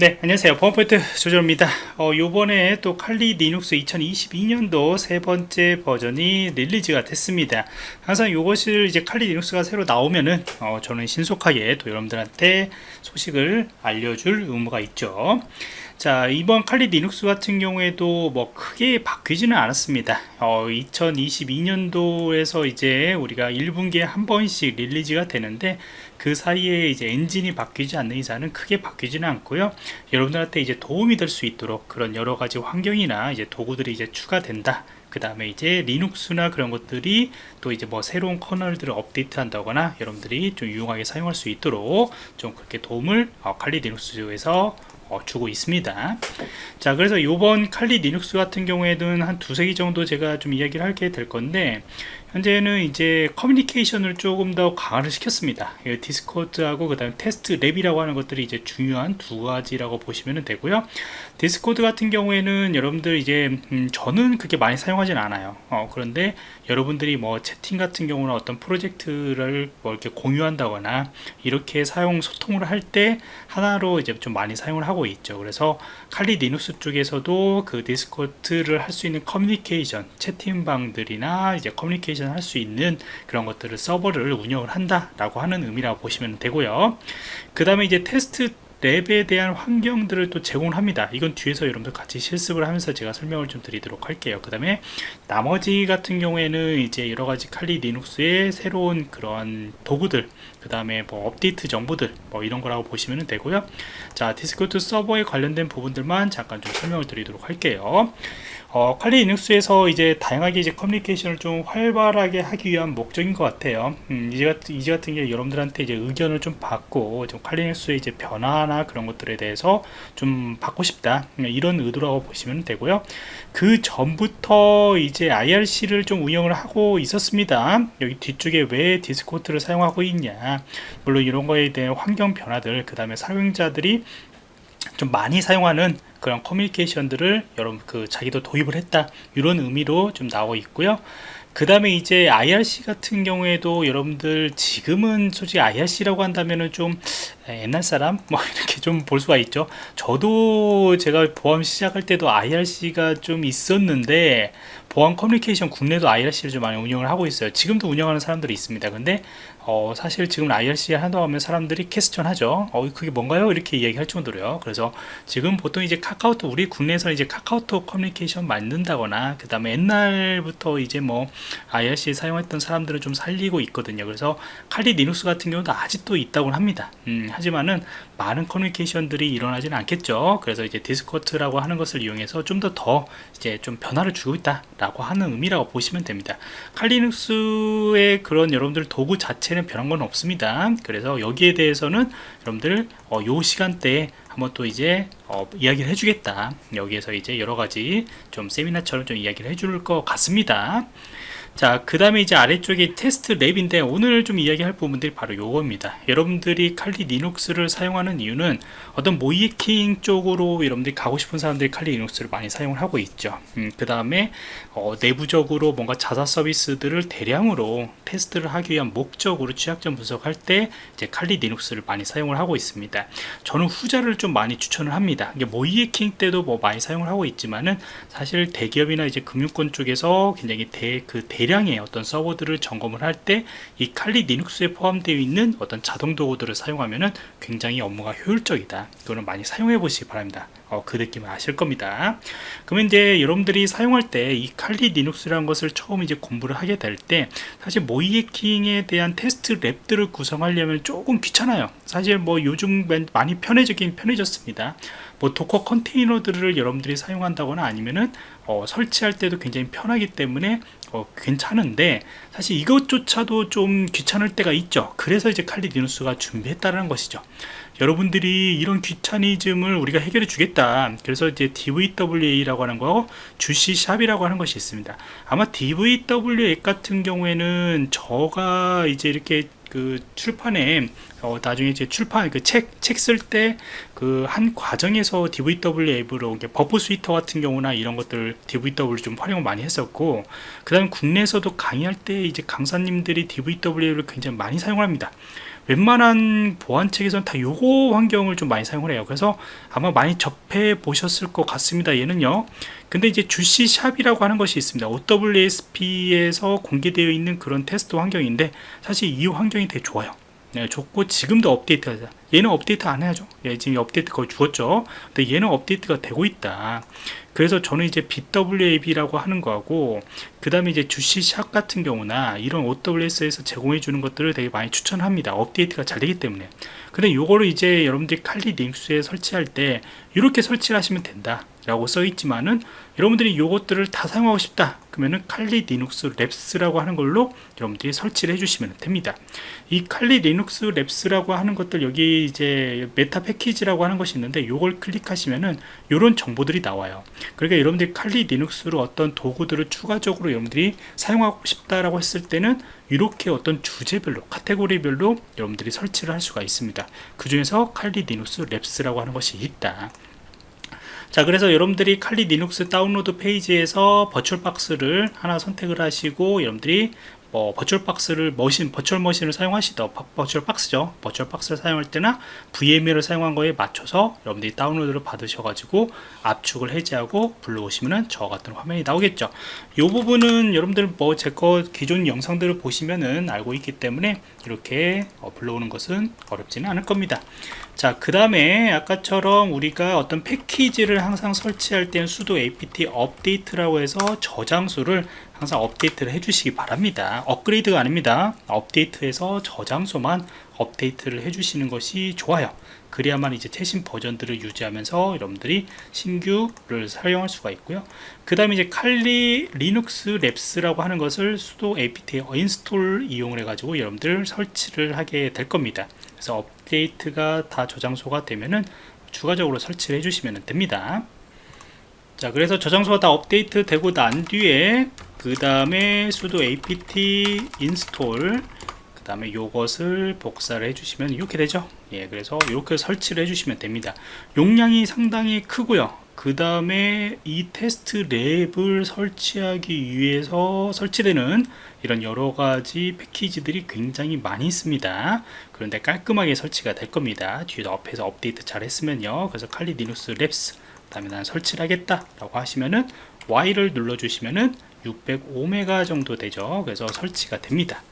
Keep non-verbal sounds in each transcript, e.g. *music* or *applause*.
네 안녕하세요. 보안프로젝트 조정원입니다. 어, 요번에 또 칼리 리눅스 2022년도 세 번째 버전이 release가 됐습니다. 항상 이것을 이제 칼리 리눅스가 새로 나오면은 어, 저는 신속하게 또 여러분들한테 소식을 알려줄 의무가 있죠. 자 이번 칼리 리눅스 같은 경우에도 뭐 크게 바뀌지는 않았습니다. 어, 2022년도에서 이제 우리가 1분기에 한 번씩 release가 되는데 그 사이에 이제 엔진이 바뀌지 않는 이상은 크게 바뀌지는 않고요. 여러분들한테 이제 도움이 될 수 있도록 그런 여러 가지 환경이나 이제 도구들이 이제 추가된다. 그 다음에 이제 리눅스나 그런 것들이 또 이제 뭐 새로운 커널들을 업데이트 한다거나 여러분들이 좀 유용하게 사용할 수 있도록 좀 그렇게 도움을 어, 칼리 리눅스에서 어, 주고 있습니다. 자 그래서 요번 칼리 리눅스 같은 경우에는 한 두세 개 정도 제가 좀 이야기를 하게 될 건데 현재는 이제 커뮤니케이션을 조금 더 강화를 시켰습니다. 디스코드하고 그 다음에 test lab이라고 하는 것들이 이제 중요한 두 가지라고 보시면 되고요 디스코드 같은 경우에는 여러분들 이제 음, 저는 그렇게 많이 사용하진 않아요. 어, 그런데 여러분들이 뭐 채팅 같은 경우는 어떤 프로젝트를 뭐 이렇게 공유한다거나 이렇게 사용 소통을 할 때 하나로 이제 좀 많이 사용을 하고 있죠. 그래서 칼리 리눅스 쪽에서도 그 디스코드를 할 수 있는 커뮤니케이션 채팅방들이나 이제 커뮤니케이션 할 수 있는 그런 것들을 서버를 운영을 한다 라고 하는 의미라고 보시면 되고요. 그 다음에 이제 test lab에 대한 환경들을 또 제공을 합니다. 이건 뒤에서 여러분들 같이 실습을 하면서 제가 설명을 좀 드리도록 할게요. 그 다음에 나머지 같은 경우에는 이제 여러가지 칼리 리눅스의 새로운 그런 도구들 그 다음에 뭐 업데이트 정보들 뭐 이런 거라고 보시면 되고요. 자 디스코드 서버에 관련된 부분들만 잠깐 좀 설명을 드리도록 할게요 어, 칼리 리눅스에서 이제 다양하게 이제 커뮤니케이션을 좀 활발하게 하기 위한 목적인 것 같아요. 음, 이제 같은 이제 같은 게 여러분들한테 이제 의견을 좀 받고 좀 칼리 리눅스의 이제 변화나 그런 것들에 대해서 좀 받고 싶다 음, 이런 의도라고 보시면 되고요. 그 전부터 이제 IRC를 좀 운영을 하고 있었습니다. 여기 뒤쪽에 왜 디스코드를 사용하고 있냐, 물론 이런 거에 대한 환경 변화들, 그 다음에 사용자들이 좀 많이 사용하는 그런 커뮤니케이션들을 여러분 그 자기도 도입을 했다. 이런 의미로 좀 나와 있고요. 그 다음에 이제 IRC 같은 경우에도 여러분들 지금은 솔직히 IRC라고 한다면은 좀 옛날 사람? *laughs* 뭐 이렇게 좀 볼 수가 있죠. 저도 제가 보험 시작할 때도 IRC가 좀 있었는데 보안 커뮤니케이션 국내도 IRC를 좀 많이 운영을 하고 있어요. 지금도 운영하는 사람들이 있습니다. 근데 어, 사실 지금 IRC 한다고 하면 사람들이 캐스천 하죠. 어, 그게 뭔가요? 이렇게 이야기할 정도로요. 그래서 지금 보통 이제 카카오톡 우리 국내에서 이제 카카오톡 커뮤니케이션 만든다거나 그 다음에 옛날부터 이제 뭐 IRC 사용했던 사람들을 좀 살리고 있거든요. 그래서 칼리 리눅스 같은 경우도 아직도 있다고 합니다. 음, 하지만은 많은 커뮤니케이션들이 일어나지는 않겠죠. 그래서 이제 디스코드라고 하는 것을 이용해서 좀 더더 더 이제 좀 변화를 주고 있다 라고 하는 의미라고 보시면 됩니다. 칼리 리눅스의 그런 여러분들 도구 자체는 변한 건 없습니다. 그래서 여기에 대해서는 여러분들 어, 요 시간대에 한번 또 이제 어, 이야기를 해주겠다. 여기에서 이제 여러 가지 좀 세미나처럼 좀 이야기를 해줄 것 같습니다 자, 그 다음에 이제 아래쪽에 테스트 lab인데 오늘 좀 이야기할 부분들이 바로 요겁니다. 여러분들이 칼리 리눅스를 사용하는 이유는 어떤 모의해킹 쪽으로 여러분들이 가고 싶은 사람들이 칼리 리눅스를 많이 사용을 하고 있죠. 음, 그 다음에 어, 내부적으로 뭔가 자사 서비스들을 대량으로 테스트를 하기 위한 목적으로 취약점 분석할 때 이제 칼리 리눅스를 많이 사용을 하고 있습니다. 저는 후자를 좀 많이 추천을 합니다. 모의해킹 때도 뭐 많이 사용을 하고 있지만은 사실 대기업이나 이제 금융권 쪽에서 굉장히 대, 그 대, 대량의 어떤 서버들을 점검을 할 때 이 칼리 리눅스에 포함되어 있는 어떤 자동 도구들을 사용하면 굉장히 업무가 효율적이다. 이거는 많이 사용해 보시기 바랍니다. 어, 그 느낌을 아실 겁니다. 그러면 이제 여러분들이 사용할 때 이 칼리 리눅스라는 것을 처음 이제 공부를 하게 될 때 사실 모의해킹에 대한 테스트 lab들을 구성하려면 조금 귀찮아요. 사실 뭐 요즘 많이 편해지긴 편해졌습니다. 뭐 Docker 컨테이너들을 여러분들이 사용한다거나 아니면은 어, 설치할 때도 굉장히 편하기 때문에 어, 괜찮은데 사실 이것조차도 좀 귀찮을 때가 있죠. 그래서 이제 칼리 리눅스가 준비했다는 것이죠. 여러분들이 이런 귀차니즘을 우리가 해결해 주겠다. 그래서 이제 DVWA라고 하는 거 Juice Shop이라고 하는 것이 있습니다. 아마 DVWA 같은 경우에는 저가 이제 이렇게 그 출판에 어, 나중에 이제 출판 그 책 책 쓸 때 그 한 과정에서 DVWA으로 Burp Suite 같은 경우나 이런 것들 DVWA 좀 활용을 많이 했었고 그다음 국내에서도 강의할 때 이제 강사님들이 DVWA를 굉장히 많이 사용합니다. 웬만한 보안책에서는 다 요거 환경을 좀 많이 사용을 해요. 그래서 아마 많이 접해 보셨을 것 같습니다. 얘는요 근데 이제 Juice Shop이라고 하는 것이 있습니다. OWASP에서 공개되어 있는 그런 테스트 환경인데 사실 이 환경이 되게 좋아요. 네, 좋고 지금도 업데이트가 얘는 업데이트 안 해야죠. 얘 지금 업데이트 거의 죽었죠. 근데 얘는 업데이트가 되고 있다. 그래서 저는 이제 DVWA라고 하는 거하고 그 다음에 이제 Juice Shop 같은 경우나 이런 OWASP에서 제공해 주는 것들을 되게 많이 추천합니다. 업데이트가 잘 되기 때문에. 근데 요거를 이제 여러분들이 칼리 링크스에 설치할 때 이렇게 설치를 하시면 된다 라고 써 있지만은 여러분들이 요것들을 다 사용하고 싶다 그러면은 칼리 리눅스 랩스라고 하는 걸로 여러분들이 설치를 해주시면 됩니다. 이 칼리 리눅스 랩스라고 하는 것들 여기 이제 meta 패키지라고 하는 것이 있는데 요걸 클릭하시면은 요런 정보들이 나와요. 그러니까 여러분들이 칼리 리눅스로 어떤 도구들을 추가적으로 여러분들이 사용하고 싶다라고 했을 때는 이렇게 어떤 주제별로 카테고리별로 여러분들이 설치를 할 수가 있습니다. 그 중에서 칼리 리눅스 랩스라고 하는 것이 있다 자 그래서 여러분들이 Kali Linux 다운로드 페이지에서 버추얼박스를 하나 선택을 하시고 여러분들이 뭐 VirtualBox를 machine virtual machine을 사용하시더 VirtualBox죠. VirtualBox를 사용할 때나 VMware를 사용한 거에 맞춰서 여러분들이 다운로드를 받으셔 가지고 압축을 해제하고 불러오시면은 저 같은 화면이 나오겠죠. 이 부분은 여러분들 뭐 제 거 기존 영상들을 보시면은 알고 있기 때문에 이렇게 어, 불러오는 것은 어렵지는 않을 겁니다. 자그 다음에 아까처럼 우리가 어떤 패키지를 항상 설치할 때는 sudo apt update라고 해서 저장소를 항상 업데이트를 해주시기 바랍니다. 업그레이드가 아닙니다. 업데이트해서 저장소만 업데이트를 해주시는 것이 좋아요. 그래야만 이제 최신 버전들을 유지하면서 여러분들이 신규를 사용할 수가 있고요. 그 다음에 이제 칼리 리눅스 랩스라고 하는 것을 sudo apt install 이용을 해 가지고 여러분들 설치를 하게 될 겁니다. 그래서 업데이트가 다 저장소가 되면은 추가적으로 설치를 해주시면 됩니다. 자 그래서 저장소가 다 업데이트 되고 난 뒤에 그 다음에 sudo apt install 그 다음에 요것을 복사를 해주시면 이렇게 되죠. 예 그래서 이렇게 설치를 해주시면 됩니다. 용량이 상당히 크고요. 그 다음에 이 테스트 lab을 설치하기 위해서 설치되는 이런 여러가지 패키지들이 굉장히 많이 있습니다. 그런데 깔끔하게 설치가 될 겁니다. 뒤에 앞에서 업데이트 잘 했으면요. 그래서 Kali Linux labs 그 다음에 난 설치를 하겠다 라고 하시면은 Y를 눌러 주시면은 605메가 정도 되죠. 그래서 설치가 됩니다.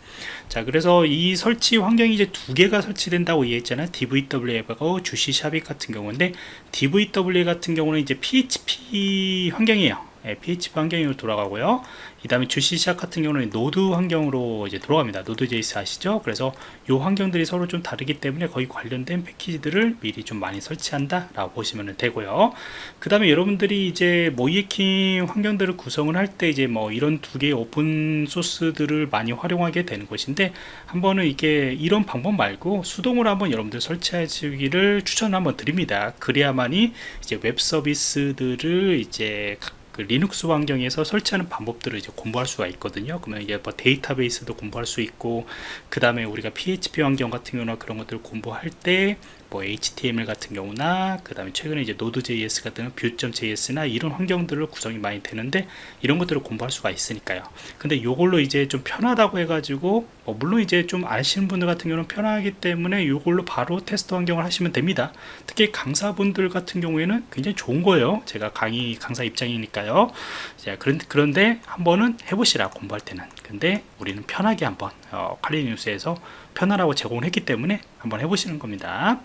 자 그래서 이 설치 환경이 이제 두 개가 설치된다고 이해했잖아요. DVW하고 주시 샵이 같은 경우인데 DVWA 같은 경우는 이제 PHP 환경이에요. 예, PHP 환경으로 돌아가고요. 이 다음에 Juice Shop 같은 경우는 Node 환경으로 이제 들어갑니다. Node JS 아시죠? 그래서 이 환경들이 서로 좀 다르기 때문에 거의 관련된 패키지들을 미리 좀 많이 설치한다 라고 보시면 되고요. 그 다음에 여러분들이 이제 모의해킹 환경들을 구성을 할 때 이제 뭐 이런 두 개의 오픈 소스들을 많이 활용하게 되는 것인데 한번은 이게 이런 방법 말고 수동으로 한번 여러분들 설치하시기를 추천 한번 드립니다. 그래야만이 이제 웹 서비스들을 이제 그 리눅스 환경에서 설치하는 방법들을 이제 공부할 수가 있거든요. 그러면 이게 뭐 데이터베이스도 공부할 수 있고, 그 다음에 우리가 PHP 환경 같은 경우나 그런 것들을 공부할 때 뭐 HTML 같은 경우나 그 다음에 최근에 이제 Node.js 같은 Vue.js나 이런 환경들을 구성이 많이 되는데 이런 것들을 공부할 수가 있으니까요 근데 이걸로 이제 좀 편하다고 해가지고 뭐 물론 이제 좀 아시는 분들 같은 경우는 편하기 때문에 이걸로 바로 테스트 환경을 하시면 됩니다. 특히 강사분들 같은 경우에는 굉장히 좋은 거예요. 제가 강의 강사 입장이니까요. 자, 그런데 한번은 해보시라 공부할 때는. 근데 우리는 편하게 한번 어, 칼리뉴스에서 편하라고 제공을 했기 때문에 한번 해보시는 겁니다.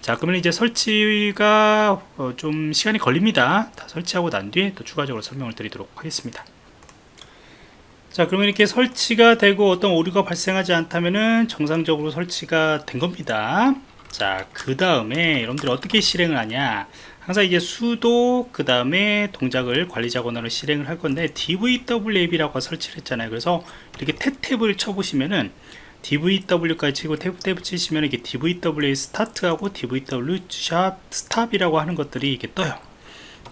자 그러면 이제 설치가 어, 좀 시간이 걸립니다. 다 설치하고 난 뒤에 또 추가적으로 설명을 드리도록 하겠습니다 자 그러면 이렇게 설치가 되고 어떤 오류가 발생하지 않다면은 정상적으로 설치가 된 겁니다. 자그 다음에 여러분들이 어떻게 실행을 하냐? 항상 이제 수도 그 다음에 동작을 관리자 권한으로 실행을 할 건데 DVWAB라고 설치를 했잖아요. 그래서 이렇게 탭탭을 쳐보시면은 DVW까지 치고 탭탭 치시면 이게 DVWA 스타트하고 DVW 샵 stop이라고 하는 것들이 이게 떠요.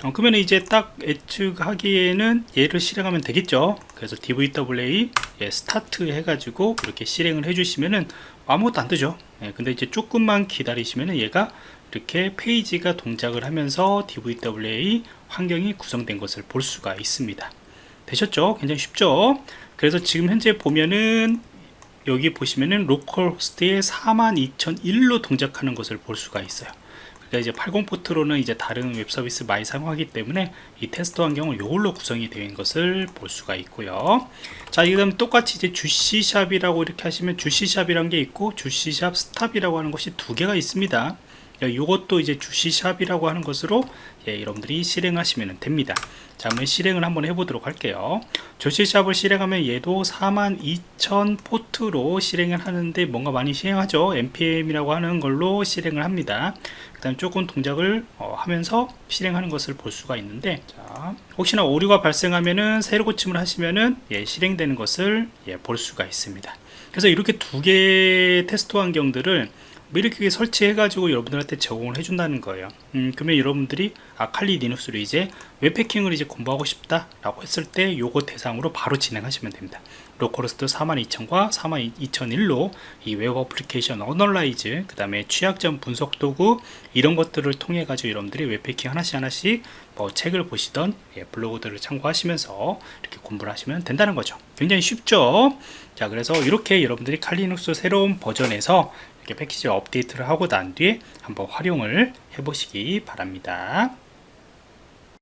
어, 그러면 이제 딱 예측하기에는 얘를 실행하면 되겠죠. 그래서 DVWA 예, 스타트 해가지고 이렇게 실행을 해주시면은 아무것도 안 뜨죠. 예, 근데 이제 조금만 기다리시면은 얘가 이렇게 페이지가 동작을 하면서 DVWA 환경이 구성된 것을 볼 수가 있습니다. 되셨죠? 굉장히 쉽죠? 그래서 지금 현재 보면은 여기 보시면은 localhost에 42001로 동작하는 것을 볼 수가 있어요 그러니까 이제 80 포트로는 이제 다른 웹 서비스 많이 사용하기 때문에 이 테스트 환경은 이걸로 구성이 되어 있는 것을 볼 수가 있고요. 자, 이다음 똑같이 이제 Juice Shop이라고 이렇게 하시면 Juice Shop이란 게 있고 Juice Shop stop이라고 하는 것이 두 개가 있습니다. 이것도 이제 Juice Shop이라고 하는 것으로 예, 여러분들이 실행하시면 됩니다. 자, 한번 실행을 한번 해보도록 할게요. 주시샵을 실행하면 얘도 42,000 포트로 실행을 하는데 뭔가 많이 실행하죠. npm이라고 하는 걸로 실행을 합니다. 그 다음 조금 동작을 어, 하면서 실행하는 것을 볼 수가 있는데 자, 혹시나 오류가 발생하면은 새로 고침을 하시면은 예, 실행되는 것을 예, 볼 수가 있습니다. 그래서 이렇게 두 개의 테스트 환경들을 뭐 이렇게 설치해 가지고 여러분들한테 제공을 해준다는 거예요. 음, 그러면 여러분들이 아칼리 리눅스로 이제 웹해킹을 이제 공부하고 싶다 라고 했을 때 요거 대상으로 바로 진행하시면 됩니다. localhost 42000과 42001로 이 web application analyze 그 다음에 취약점 분석 도구 이런 것들을 통해 가지고 여러분들이 웹해킹 하나씩 하나씩 뭐 책을 보시던 예, 블로그들을 참고하시면서 이렇게 공부를 하시면 된다는 거죠. 굉장히 쉽죠? 자 그래서 이렇게 여러분들이 칼리눅스 새로운 버전에서 이렇게 패키지 업데이트를 하고 난 뒤에 한번 활용을 해 보시기 바랍니다